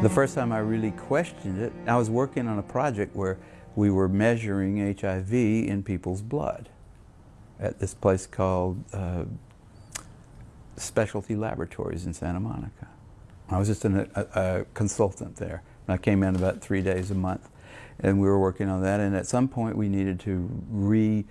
The first time I really questioned it, I was working on a project where we were measuring HIV in people's blood at this place called uh, Specialty Laboratories in Santa Monica. I was just an, a, a, consultant there. And I came in about three days a month and we were working on that and at some point we needed to re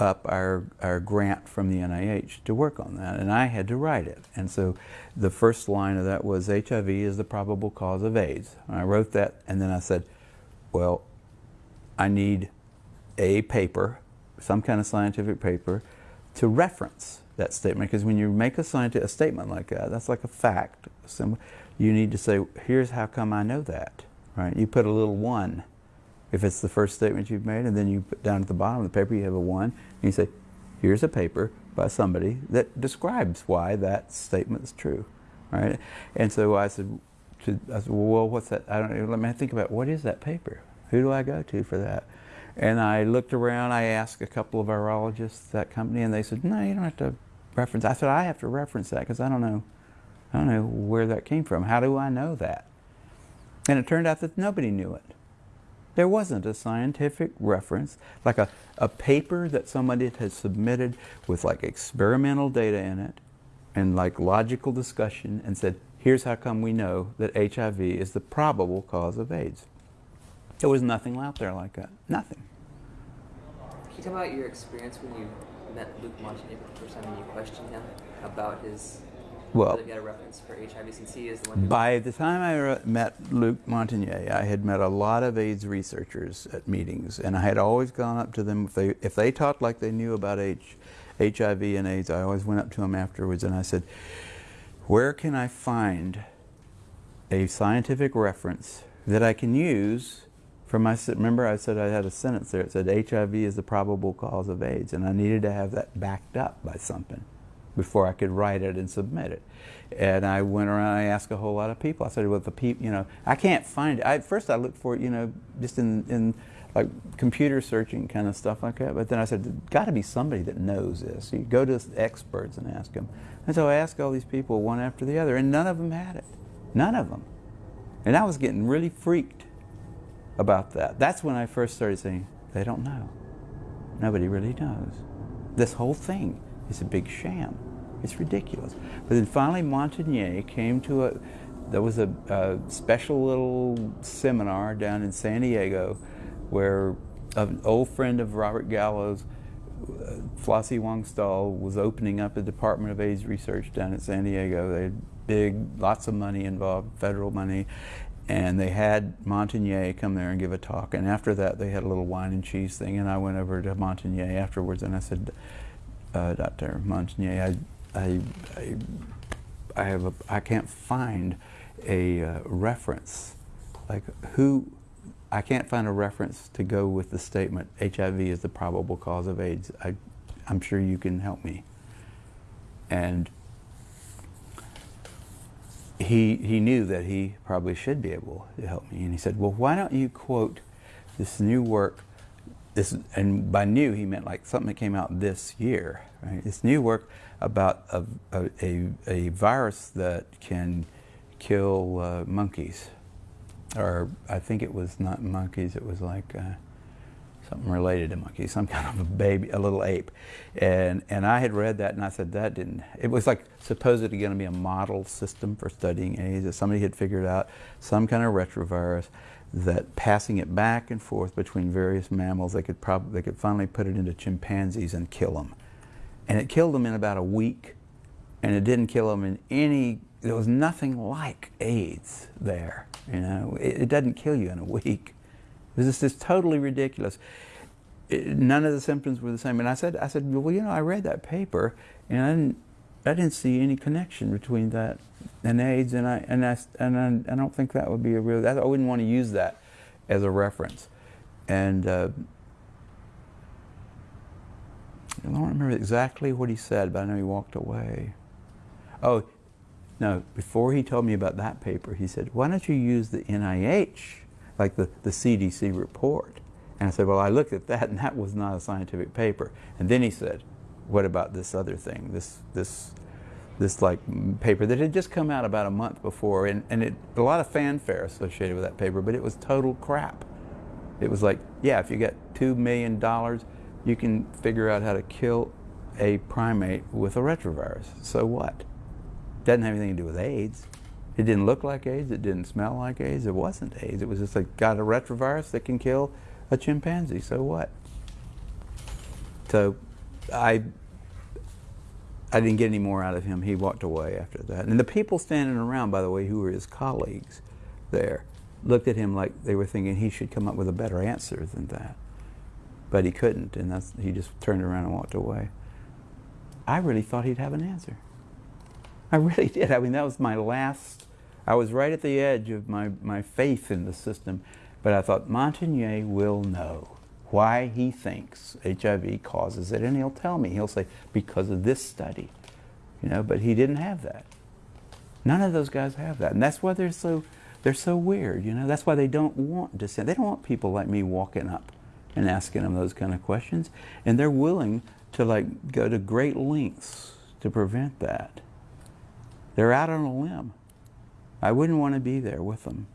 up our, our grant from the NIH to work on that, and I had to write it. And so the first line of that was HIV is the probable cause of AIDS. And I wrote that, and then I said, well, I need a paper, some kind of scientific paper, to reference that statement. Because when you make a, scientific, a statement like that, that's like a fact. You need to say, here's how come I know that. Right? You put a little one if it's the first statement you've made, and then you put down at the bottom of the paper you have a one, and you say, here's a paper by somebody that describes why that statement is true, right? And so I said, to, I said, well, what's that? I don't know. Let me think about what is that paper? Who do I go to for that? And I looked around. I asked a couple of virologists at that company, and they said, no, you don't have to reference. I said, I have to reference that because I don't know, I don't know where that came from. How do I know that? And it turned out that nobody knew it. There wasn't a scientific reference, like a, a paper that somebody had submitted with like experimental data in it and like logical discussion and said, here's how come we know that HIV is the probable cause of AIDS. There was nothing out there like that. Nothing. Can you talk about your experience when you met Luc Montagnier for the first time and you questioned him about his well, get a reference for HIV is the one. By the time I met Luc Montagnier, I had met a lot of AIDS researchers at meetings, and I had always gone up to them if they if they talked like they knew about H, HIV and AIDS. I always went up to them afterwards and I said, "Where can I find a scientific reference that I can use?" For my, remember I said I had a sentence there. It said HIV is the probable cause of AIDS, and I needed to have that backed up by something before I could write it and submit it. And I went around, I asked a whole lot of people. I said, well, the people, you know, I can't find it. I, first I looked for it, you know, just in, in like computer searching kind of stuff like that. But then I said, there's got to be somebody that knows this. You go to experts and ask them. And so I asked all these people one after the other, and none of them had it. None of them. And I was getting really freaked about that. That's when I first started saying, they don't know. Nobody really knows. This whole thing is a big sham. It's ridiculous. But then finally Montagnier came to a, there was a, a special little seminar down in San Diego where an old friend of Robert Gallo's, uh, Flossie Wong-Staal, was opening up a Department of AIDS research down at San Diego. They had big, lots of money involved, federal money, and they had Montagnier come there and give a talk. And after that, they had a little wine and cheese thing, and I went over to Montagnier afterwards, and I said, uh, Dr. Montagnier, I, I, I, I, have a, I can't find a uh, reference, like who, I can't find a reference to go with the statement HIV is the probable cause of AIDS. I, I'm sure you can help me. And he, he knew that he probably should be able to help me. And he said, well, why don't you quote this new work this, and by new he meant like something that came out this year. Right? This new work about a, a, a virus that can kill uh, monkeys, or I think it was not monkeys. It was like uh, something related to monkeys, some kind of a baby, a little ape. And and I had read that, and I said that didn't. It was like supposedly going to be a model system for studying AIDS that somebody had figured out, some kind of retrovirus that passing it back and forth between various mammals, they could probably they could finally put it into chimpanzees and kill them, and it killed them in about a week, and it didn't kill them in any. There was nothing like AIDS there. You know, it, it doesn't kill you in a week. It is totally ridiculous. It, none of the symptoms were the same. And I said, I said, well, you know, I read that paper, and I didn't, I didn't see any connection between that and AIDS, and I and I and I, I don't think that would be a real. I wouldn't want to use that as a reference, and uh, I don't remember exactly what he said, but I know he walked away. Oh, no! Before he told me about that paper, he said, "Why don't you use the NIH, like the the CDC report?" And I said, "Well, I looked at that, and that was not a scientific paper." And then he said, "What about this other thing? This this." this like paper that had just come out about a month before, and, and it, a lot of fanfare associated with that paper, but it was total crap. It was like, yeah, if you get two million dollars, you can figure out how to kill a primate with a retrovirus. So what? Doesn't have anything to do with AIDS. It didn't look like AIDS. It didn't smell like AIDS. It wasn't AIDS. It was just like got a retrovirus that can kill a chimpanzee. So what? So I I didn't get any more out of him. He walked away after that. And the people standing around, by the way, who were his colleagues there, looked at him like they were thinking he should come up with a better answer than that. But he couldn't, and that's, he just turned around and walked away. I really thought he'd have an answer. I really did. I mean, that was my last, I was right at the edge of my, my faith in the system, but I thought Montagnier will know why he thinks HIV causes it, and he'll tell me. He'll say, because of this study. You know, but he didn't have that. None of those guys have that. And that's why they're so they're so weird, you know. That's why they don't want dissent. They don't want people like me walking up and asking them those kind of questions. And they're willing to like go to great lengths to prevent that. They're out on a limb. I wouldn't want to be there with them.